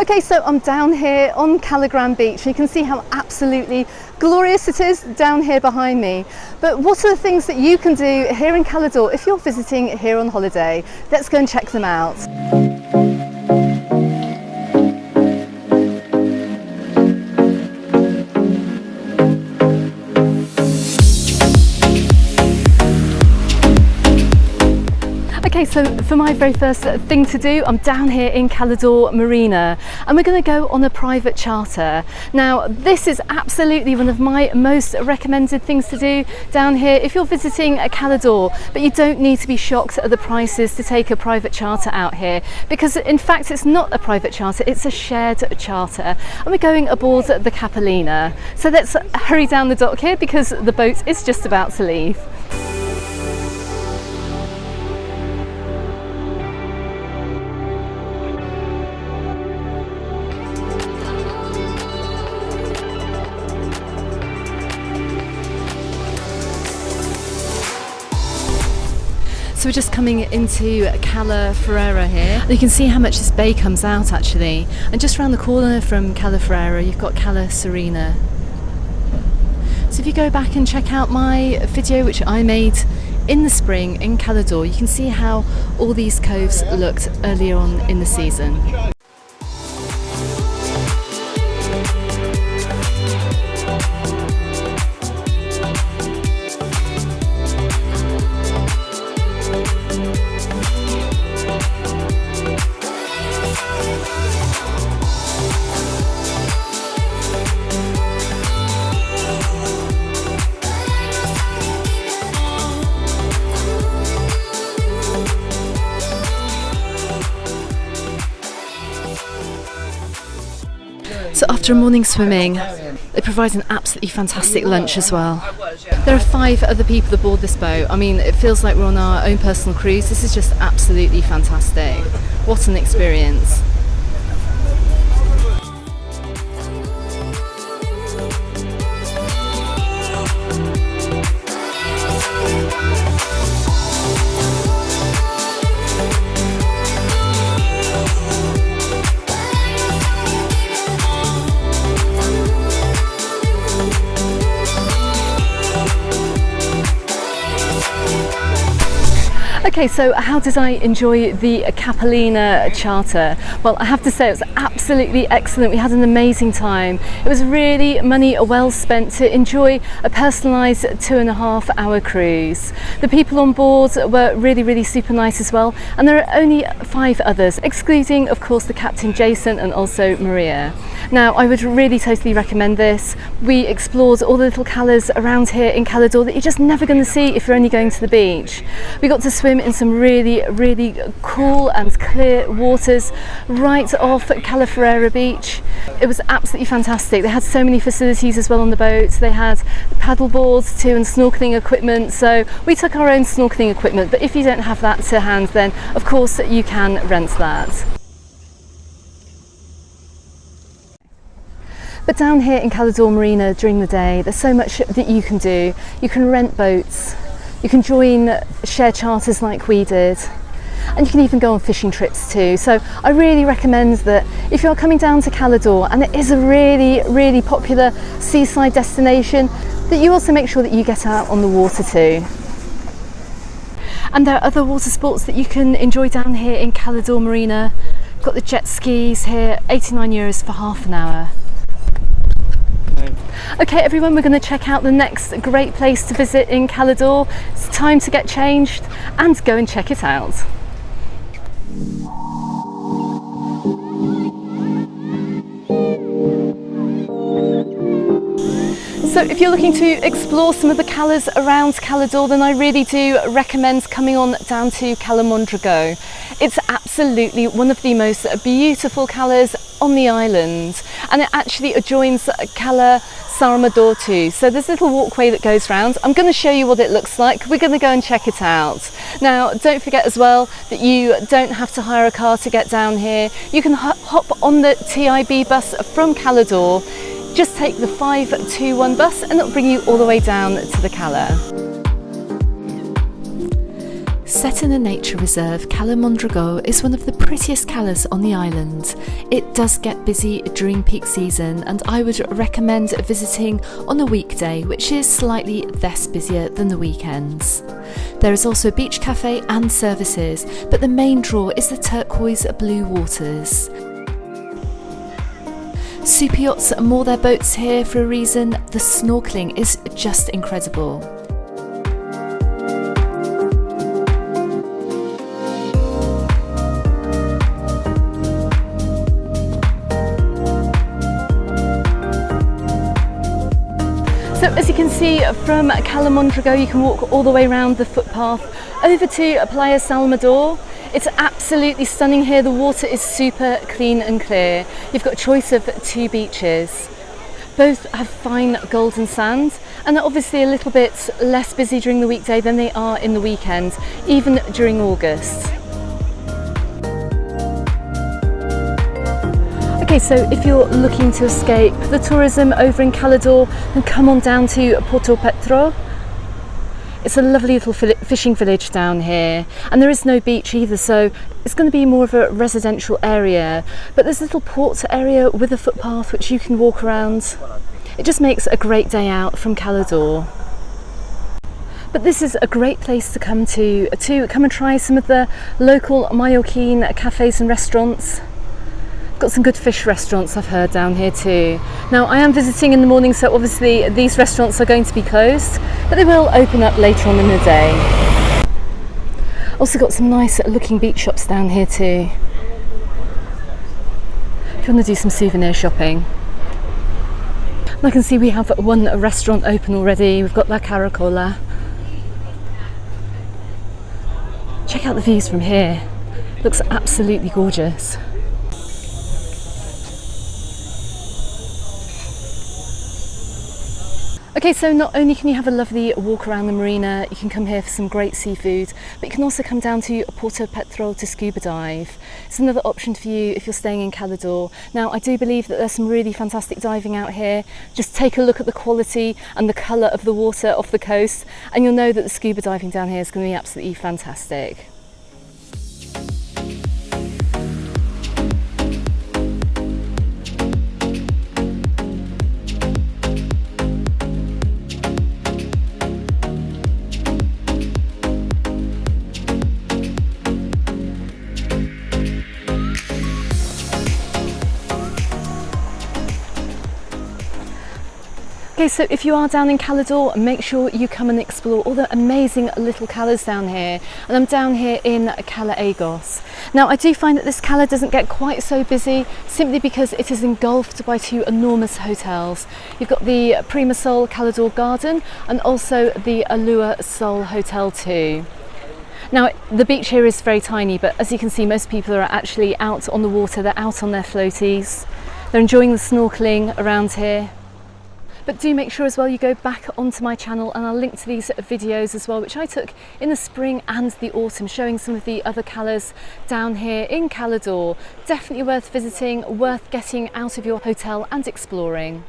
Okay, so I'm down here on Caligram Beach. You can see how absolutely glorious it is down here behind me. But what are the things that you can do here in Calador if you're visiting here on holiday? Let's go and check them out. Okay, so for my very first thing to do, I'm down here in Cala d'Or Marina and we're going to go on a private charter. Now, this is absolutely one of my most recommended things to do down here if you're visiting Cala d'Or, but you don't need to be shocked at the prices to take a private charter out here because in fact it's not a private charter, it's a shared charter and we're going aboard the Capilina. So let's hurry down the dock here because the boat is just about to leave. We're just coming into Cala Ferrera here. You can see how much this bay comes out actually. And just around the corner from Cala Ferrera, you've got Cala Serena. So if you go back and check out my video which I made in the spring in Cala d'Or, you can see how all these coves looked earlier on in the season. After a morning swimming, It provides an absolutely fantastic lunch as well. There are five other people aboard this boat. I mean, it feels like we're on our own personal cruise. This is just absolutely fantastic. What an experience. Okay, so how did I enjoy the Capilina charter? Well, I have to say it was absolutely excellent. We had an amazing time. It was really money well spent to enjoy a personalised two and a half hour cruise. The people on board were really, really super nice as well. And there are only five others, excluding, of course, the captain Jason and also Maria. Now, I would really totally recommend this. We explored all the little calas around here in Cala d'Or that you're just never going to see if you're only going to the beach. We got to swim in some really, really cool and clear waters right off Cala Ferrera Beach. It was absolutely fantastic. They had so many facilities as well on the boat. They had paddle boards too and snorkeling equipment. So we took our own snorkeling equipment, but if you don't have that to hand, then of course you can rent that. But down here in Cala d'Or Marina during the day, there's so much that you can do. You can rent boats, you can join share charters like we did and you can even go on fishing trips too. So I really recommend that if you're coming down to Cala d'Or and it is a really, really popular seaside destination, that you also make sure that you get out on the water too. And there are other water sports that you can enjoy down here in Cala d'Or Marina. Got the jet skis here, 89 euros for half an hour. Okay everyone, we're going to check out the next great place to visit in Cala d'Or. It's time to get changed and go and check it out. So if you're looking to explore some of the calas around Cala d'Or, then I really do recommend coming on down to Cala Mondragó. It's absolutely one of the most beautiful calas on the island and it actually adjoins Cala s'Amarador too. So there's a little walkway that goes round. I'm going to show you what it looks like. We're going to go and check it out. Now don't forget as well that you don't have to hire a car to get down here. You can hop on the TIB bus from Cala d'Or just take the 521 bus and it'll bring you all the way down to the Cala. Set in a nature reserve, Cala Mondragó is one of the prettiest calas on the island. It does get busy during peak season and I would recommend visiting on a weekday which is slightly less busier than the weekends. There is also a beach cafe and services but the main draw is the turquoise blue waters. Super yachts moor their boats here for a reason, the snorkeling is just incredible. So as you can see from Cala Mondragó you can walk all the way around the footpath over to Playa s'Amarador. It's absolutely stunning here, the water is super clean and clear. You've got a choice of two beaches. Both have fine golden sand and they're obviously a little bit less busy during the weekday than they are in the weekend, even during August. Okay, so if you're looking to escape the tourism over in Cala d'Or, then come on down to Porto Petro. It's a lovely little fishing village down here and there is no beach either so it's going to be more of a residential area but there's a little port area with a footpath which you can walk around. It just makes a great day out from Cala d'Or. But this is a great place to come to, to come and try some of the local Mallorquin cafes and restaurants. Got some good fish restaurants I've heard down here too. Now I am visiting in the morning so obviously these restaurants are going to be closed but they will open up later on in the day. Also got some nice looking beach shops down here too. If you want to do some souvenir shopping. I can see we have one restaurant open already. We've got La Caracola. Check out the views from here. Looks absolutely gorgeous. Okay, so not only can you have a lovely walk around the marina, you can come here for some great seafood, but you can also come down to Porto Petrol to scuba dive. It's another option for you if you're staying in Calador. Now, I do believe that there's some really fantastic diving out here. Just take a look at the quality and the colour of the water off the coast, and you'll know that the scuba diving down here is going to be absolutely fantastic. Okay, so if you are down in Cala d'Or, make sure you come and explore all the amazing little calas down here. And I'm down here in Cala Egos. Now, I do find that this cala doesn't get quite so busy simply because it is engulfed by two enormous hotels. You've got the Prima Sol Cala d'Or Garden and also the Alua Sol Hotel too. Now, the beach here is very tiny, but as you can see, most people are actually out on the water. They're out on their floaties. They're enjoying the snorkeling around here. But do make sure as well you go back onto my channel and I'll link to these videos as well, which I took in the spring and the autumn, showing some of the other colours down here in Cala d'Or. Definitely worth visiting, worth getting out of your hotel and exploring.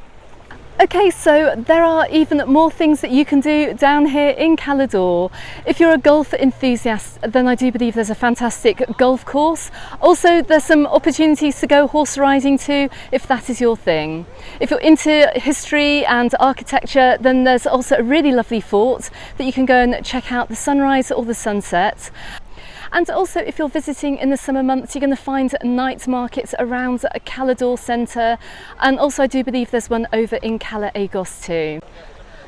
Okay, so there are even more things that you can do down here in Calador. If you're a golf enthusiast, then I do believe there's a fantastic golf course. Also, there's some opportunities to go horse riding too, if that is your thing. If you're into history and architecture, then there's also a really lovely fort that you can go and check out the sunrise or the sunset. And also if you're visiting in the summer months, you're going to find night markets around Cala d'Or Centre. And also I do believe there's one over in Cala Egos too.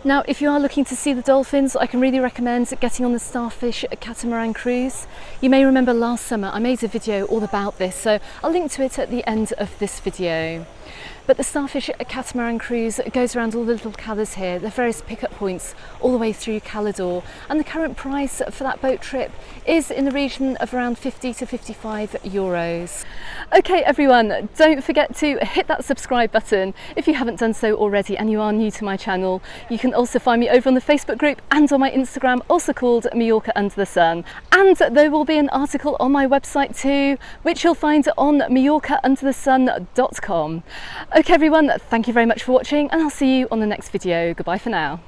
Now, if you are looking to see the dolphins, I can really recommend getting on the Starfish catamaran cruise. You may remember last summer I made a video all about this, so I'll link to it at the end of this video. But the Starfish catamaran cruise goes around all the little calas here, the various pickup points all the way through Cala d'Or. And the current price for that boat trip is in the region of around 50 to 55 euros. Okay everyone, don't forget to hit that subscribe button if you haven't done so already and you are new to my channel. You also find me over on the Facebook group and on my Instagram, also called Mallorca Under the Sun. And there will be an article on my website too, which you'll find on mallorcaunderthesun.com. Okay everyone, thank you very much for watching and I'll see you on the next video. Goodbye for now.